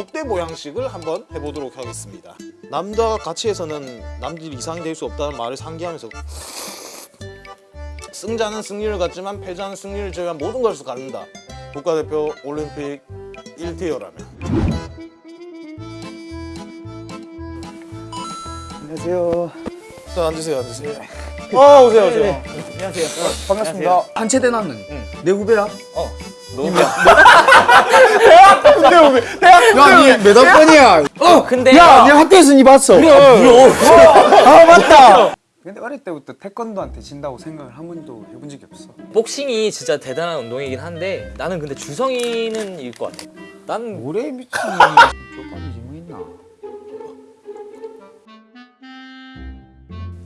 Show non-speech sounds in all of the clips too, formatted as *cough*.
독대 보양식을 한번 해보도록 하겠습니다. 남자가 같이 해서는 남들이 이상이 될 수 없다는 말을 상기하면서 승자는 승리를 갖지만 패자는 승리를 제외한 모든 것을 갖는다. 국가대표 올림픽 1티어라면. 안녕하세요. 자 앉으세요, 앉으세요. 아 오세요, 오세요. 네, 안녕하세요. 반갑습니다. 한채대 나는 내 후배야? 어, *laughs* 야, 니몇 학번이야? 어, 근데 야, 내 학교에서 니 봤어. 그래, 아, 맞다. 근데 어릴 때부터 태권도한테 진다고 생각을 한 번도 해본 적이 없어. 복싱이 진짜 대단한 운동이긴 한데 나는 근데 주성이는 이길 것 같아. 난 뭐래 미친. 저까지 뭐 있나?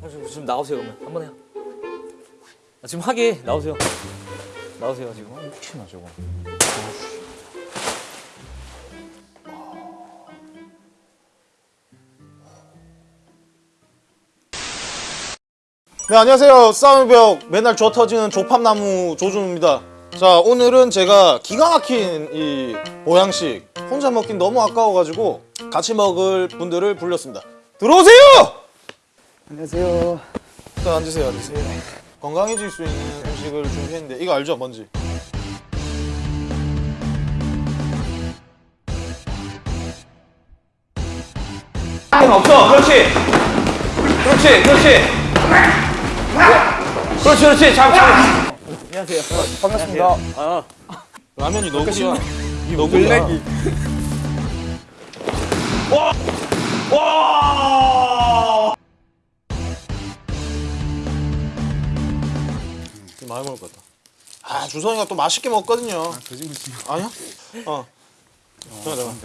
어, 지금, 지금 나오세요 그러면 한 번 해요. 아, 지금 하게 나오세요. 나오세요 지금. 혹시나 저거. 네 안녕하세요 싸움의 벽 맨날 조 터지는 조팝나무 조준입니다 자 오늘은 제가 기가 막힌 이 보양식 혼자 먹긴 너무 아까워가지고 같이 먹을 분들을 불렀습니다 들어오세요! 안녕하세요. 자 앉으세요 앉으세요 건강해질 수 있는 음식을 준비했는데 이거 알죠 뭔지? 없어. 그렇지. 그렇지. 그렇지. 그렇지. 그렇지. 잡, 잡. 반갑습니다. 라면이 너구리야 너구리야 좀 많이 먹을 것 같다 아 주성이가 또 맛있게 먹거든요 거짓말치 아니야? 어. 잠깐 잠깐.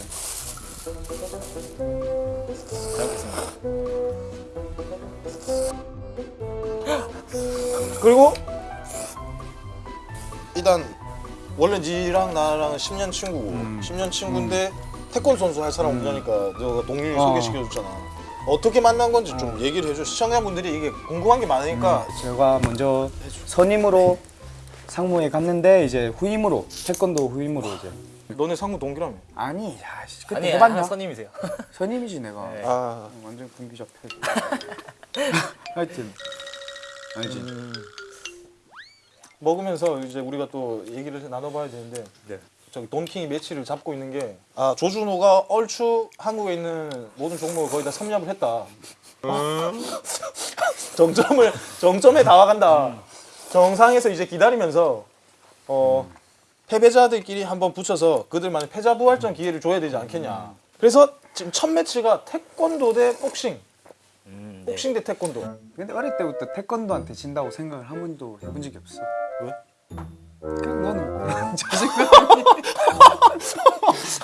그리고 일단 원래 니랑 나랑 10년 친구고 10년 친구인데 태권도 선수 할 사람 없냐니까 너가 동률이 어. 소개시켜줬잖아. 어떻게 만난 건지 좀 얘기를 해줘. 시청자분들이 이게 궁금한 게 많으니까 제가 먼저 선임으로 상무에 갔는데 이제 후임으로 태권도 후임으로 이제 너네 상무 동기라며. 아니 야 씨, 그때 아니 해봤냐? 하나 선임이세요. 선임이지 *laughs* 내가 네. 아 완전 군기 잡혀 *laughs* 하여튼 알지 먹으면서 이제 우리가 또 얘기를 나눠봐야 되는데 네. 저기 돈킹이 매치를 잡고 있는 게 아, 조준호가 얼추 한국에 있는 모든 종목을 거의 다 섭렵을 했다. 정점을 정점에 다가간다. 정상에서 이제 기다리면서 어, 패배자들끼리 한번 붙여서 그들만의 패자 부활전 기회를 줘야 되지 않겠냐. 그래서 지금 첫 매치가 태권도 대 복싱. 음, 네. 복싱 대 태권도. 근데 어릴 때부터 태권도한테 진다고 생각을 한 번도 해본 적이 없어 왜? 나는 *laughs* 자신감이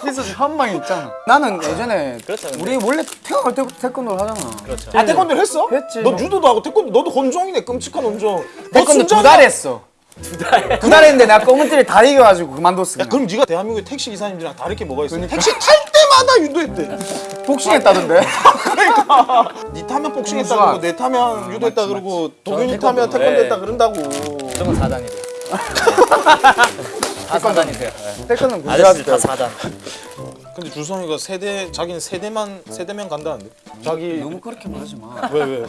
그래서 한 방이 있잖아 나는 예전에 그렇죠. 우리 원래 태어날 때부터 태권도를 하잖아 그렇죠. 아 태권도를 했어? 했지. 너 유도도 하고 태권도 너도 혼종이네 끔찍한 혼종. 너 태권도 두. 달 했어 두 달? 두 달 했는데 내가 검은띠를 다 이겨가지고 그만뒀어 야. 그럼 네가 대한민국의 택시 기사님들이랑 다를 게 뭐가 있어? 그러니까. 택시 탈 때마다 유도했대. 복싱했다던데 *laughs* 네 타면 복싱했다. 그러고 내 타면 유도했다 맞지, 그러고 동윤이 저는 타면 태권도. 했다 그런다고. 무조건 4단이세요. 다 4단이세요. 태권도는 군대 아저씨들 갔을 다때 4단. 근데 주성이가 세대 자기는 세대만 세대면 간다는데. 자기 너무 그렇게 말하지 마 왜 왜?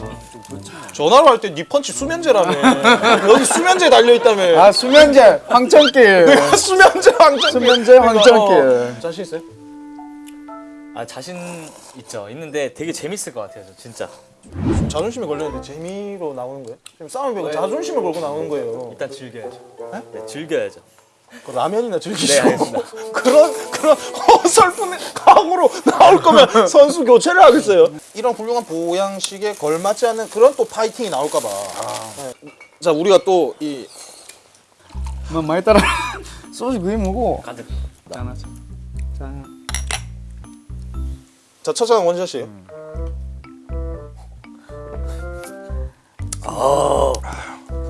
전화로 할 때 네 펀치 수면제라며. 여기 수면제 달려 있다며. 아 수면제 황천길 *laughs* 수면제 황천길. 수면제 황천길. 어, 자신 있어요? 아 자신 있죠. 있는데 되게 재밌을 것 같아요. 저 진짜. 자존심이 걸렸는데 재미로 나오는 거예요? 지금 싸움 배고 자존심을 걸고 나오는 거예요. 일단 즐겨야죠. 네, 즐겨야죠. 그 라면이나 네, 즐기시고 알겠습니다. *laughs* 그런 그런 어설픈 각오로 나올 거면 *laughs* 선수 교체를 하겠어요. 이런 훌륭한 보양식에 걸맞지 않는 그런 또 파이팅이 나올까봐. 네. 자 우리가 또이 뭐 많이 따라 *laughs* 소주 그게 뭐고 가득. 짠하자 짠자 첫장 원샷이에 요.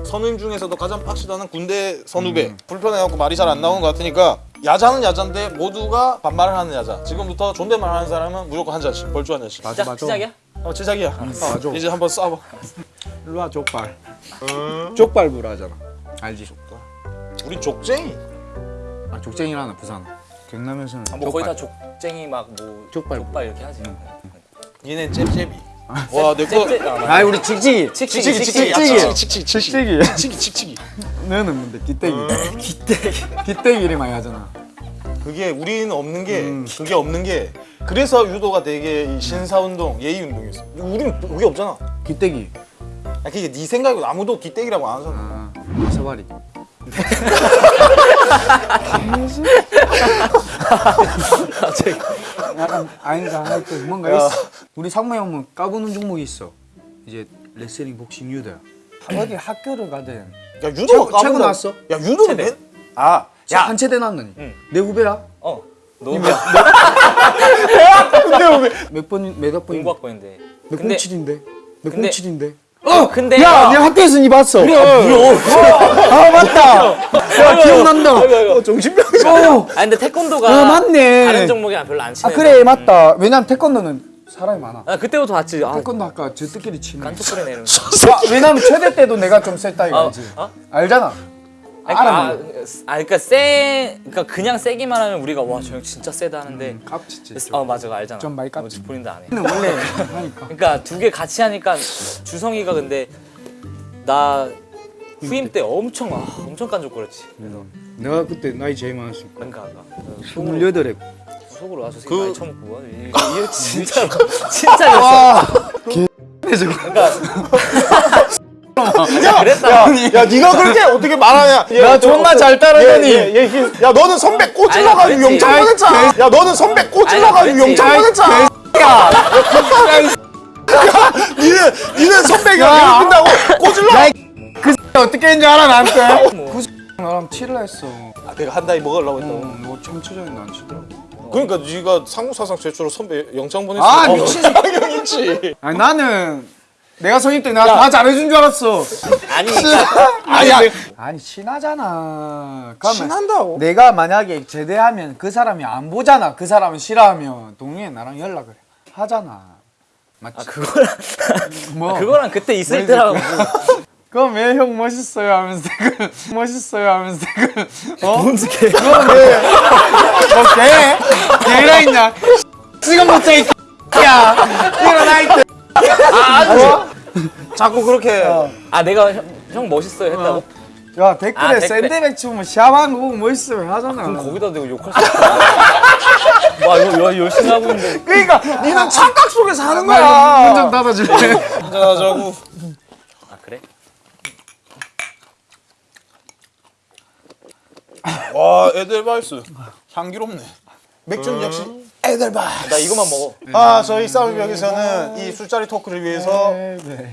선임 중에서도 가장 빡시다는 군대 선후배. 불편해갖고 말이 잘 안 나오는 것 같으니까 야자는 야자인데 모두가 반말을 하는 야자. 지금부터 존댓말 하는 사람은 무조건 한 잔씩 벌주 한 잔씩. 맞아 맞아 시작이야? 어 제작이야. 어, 이제 한번 쏴봐. 일로 와 족발. 족발 부라 하잖아. 알지? 우리 족쟁이. 아 족쟁이라나 부산. 경남에서는 뭐 거의 다 족쟁이 막뭐 족발. 족발 이렇게 하지. 얘는 잽잽이. 와, 내 거. 잽- 아, 우리 칙칙이. 칙칙이 칙칙이, 칙칙이. 칙칙이, 칙칙이, 칙칙이 칙칙이, 칙칙이. 너는 뭔데 기대기. 기대기. 이름 많이 하잖아. 그게 우리는 없는 게 그게 없는 게. 그래서 유도가 되게 이 신사운동, 예의운동이었어. 우리는 그게 없잖아. 기대기. 아, 그게 네 생각이고 아무도 기대기라고 안 하잖아. 아 사바리 약간 아닌가 할때 뭔가 있어 우리 상무 형은 까부는 종목이 있어 이제 레슬링 복싱 유도야 어디 학교를 가든 야 최고- 유도가 최고. 나왔어? 야 유도는. 맨. 아, 야 한 체대 나왔느니 응. 내 후배라 어. 너 몇번몇번 *laughs* 공부학번인데. 몇 근데 07인데 몇 근데- 07인데 어 근데 야, 내 학교에서 니 봤어. 그래. 아, 맞다. 야, 기억난다. 어, 정신병자. 어. 아 근데 태권도가 어, 맞네. 다른 종목이랑 별로 안 아, 친해. 그래, 맞다. 왜냐면 태권도는 사람이 많아. 아 그때부터 봤지. 아 태권도 아까 저들끼리 치는. 깐톡거리네 이런 거. 야, 왜냐면 최대 때도 내가 좀 셌다 어, 이거지. 어? 알잖아. 그러니까, 아. 아 그러니까 세 그러니까 그냥 세기만 하면 우리가 와 저 형 진짜 세다 하는데 깝치지. 어 맞아 알잖아. 좀 많이 깝치. 어, 본인도 안 해. 근데 원래 하니까. *laughs* 그러니까 두 개 같이 하니까 주성이가 근데 나 후임 때 엄청 아, 엄청 깐족거렸지. 그래서 내가 그때 나이 제일 많았으니까. 그러니까 아까 속으로 28에. 속으로 새끼 그- 많이 처먹고 이- 이게 *laughs* 진짜로 진짜였어. 와. 야, 그랬다. 야, 야, 네가 그렇게 어떻게 말하냐? 얘, 나 저, 존나 저, 잘 따르더니. 얘, 얘, 얘, 야, 너는 선배 꼬질러 가지고 아니, 그랬지. 영창 보냈잖아. 야, 너는 선배 꼬질러 가지고 그랬지. 영창 보냈잖아. 야, 니는 니는 선배가 괴롭힌다고 꼬질러. 어떻게 했는지 알아, 나한테? 그 나랑 치를 했어. 아, 내가 한 달에 먹으려고 했다고. 어, 너 청취자인데 안 치더라고. 그러니까 네가 상무사상 최초로 선배 영창 보냈어. 아, 어, 미친 있지. *laughs* 아니, 나는 내가 선임 때 내가 다 잘해준 줄 알았어. 아니 아야, 아니 친하잖아. 그러면 친한다고? 내가 만약에 제대하면 그 사람이 안 보잖아. 그 사람은 싫어하면 동료에 나랑 연락을 하잖아. 맞지? 아 그거랑 뭐? 그거랑 그때 있을 뭐 때랑 그럼 왜 형 멋있어요 하면서 그 멋있어요 하면서 그 어? 뭔지 개 그건 왜? 뭐 개? 개라 있냐? 지금부터 이 *laughs* 야, 일어나 이 자꾸 그렇게 아 내가 형, 형 멋있어요 했다고? 야 댓글에 아, 댓글에. 샌드백 치면 샤방 거 보고 멋있어요 하잖아. 그럼 거기다 대고 욕할 수 없어. 와 이거 와, 열심히 하고 있는데 그러니까 니는 착각 속에 사는 문좀 거야. 닫아줄래? 한잔하자고. 아 그래? 와, 에델바이스 향기롭네. 맥주는 역시 에델바이스. 나 이거만 먹어. 아, 저희 싸움역에서는 이 술자리 토크를 위해서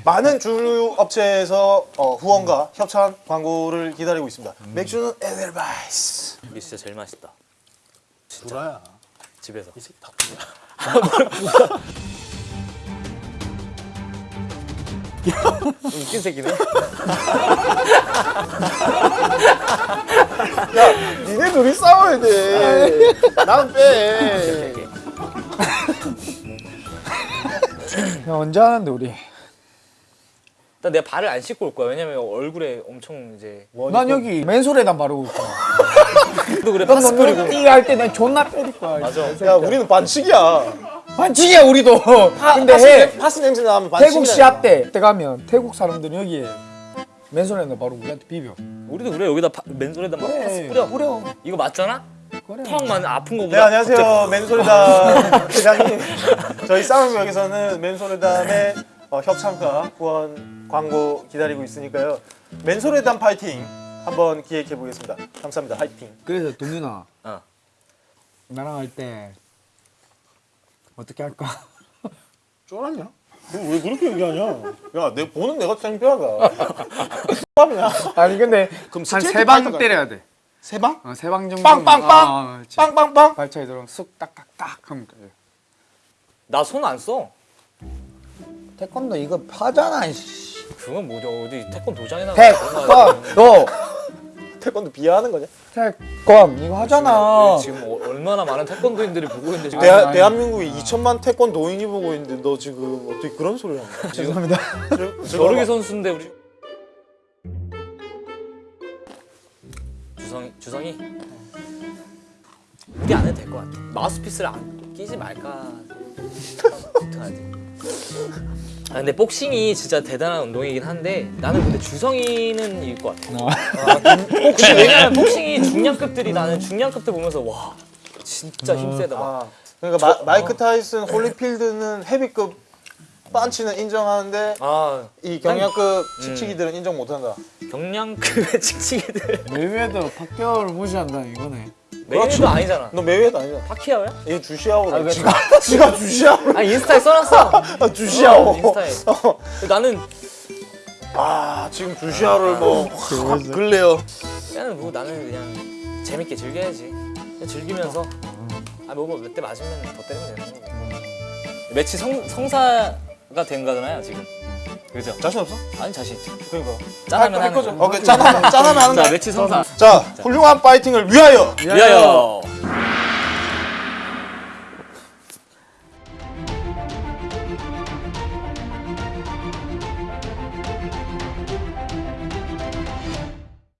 많은 주류 업체에서 어, 후원과 협찬 광고를 기다리고 있습니다. 맥주는 에델바이스. 이게 진짜 제일 맛있다. 돌아야. 집에서. 이 새끼 다 웃긴 새끼네. 니네 둘이 싸워야 돼. 나는 빼. 야 언제 하는데 우리? 일단 내가 발을 안 씻고 올 거야. 왜냐면 얼굴에 엄청 이제 난 여기 맨솔에다 바르고 있고. 또 그래 파스 뿌리고. 띠 할 때 난 존나 때릴 거야. 맞아. 야, 우리는 반칙이야. 반칙이야 우리도. 근데 파스, 해. 냄- 파스 냄새 나면 반칙이야. 태국 시합 때, 때 가면 태국 사람들은 여기에 맨손에다 바로 우리한테 비벼. 우리도 그래 여기다 파, 맨손에다 막 파스 뿌려. 뿌려. 이거 맞잖아? 턱만 아픈 거보다. 네 안녕하세요 맨소리담 *laughs* 회장님 저희 싸움역에서는 맨소리담의 어, 협찬과 후원 광고 기다리고 있으니까요 맨소리담 파이팅 한번 기획해 보겠습니다 감사합니다 파이팅 그래서 동윤아. 어. 나랑 할 때 어떻게 할까? *laughs* 쫄았냐? 왜 그렇게 얘기하냐 야 내 보는 내가 창피하다 밥이냐 아니 근데 그럼 한 세 방 때려야 돼. 세 방? 어, 세방 정도. 빵빵빵! 빵빵빵 발차기 들어가면 쑥 딱딱딱 하면 돼. 나손 안 써. 태권도 이거 파잖아. 이씨. 그건 뭐죠? 어디 태권 도장에 나가. 태권 너 태권도 비하하는 거냐? 태권 이거 하잖아. 지금 어- 얼마나 많은 태권도인들이 보고 있는데 지금. 대하, 아니. 대한민국에 2천만 태권도인이 보고 있는데 너 지금 어떻게 그런 소리를 하는 거야? 죄송합니다. 저르기 선수인데 우리. 주성이. 우리 안 해도 것 같아. 마우스피스를 안 끼지 말까. 어떡하지? 아 근데 복싱이 진짜 대단한 운동이긴 한데 나는 근데 주성이는 이길 것 같아. 아, 근- 근데 왜냐면 복싱이 중량급들이 나는 중량급들 보면서 와 진짜 힘세다. 막. 아, 그러니까 마, 마이크 타이슨, 홀리필드는 헤비급 빤치는 인정하는데 아 이 경량급 칙칙이들은 인정 못한다. 경량급의 칙칙이들 메이웨더 파퀴아오를 무시한다 이거네. 메이도 아니잖아. 너 메이웨더 아니잖아. 파키아오야? 얘 주시아오라. 왜 지가 *laughs* 지가 주시아오. 아 인스타에 써놨어. *laughs* 아, 주시아오. 어, 인스타에. 나는 아 지금 주시아를 뭐확 글래요. 그냥 뭐 나는 그냥 재밌게 즐겨야지. 그냥 즐기면서 아뭐몇 대 맞으면 더 때리면 되는 거고. 매치 성 성사가 된 거잖아요 지금. 그죠? 자신 없어? 아니 자신 있지. 그러니까. 짠하면 할 하는 거죠. 거. 오케이 짠하면 짠하면 하는 *laughs* 자 거. 매치 성사. 자 훌륭한 파이팅을 위하여. 위하여.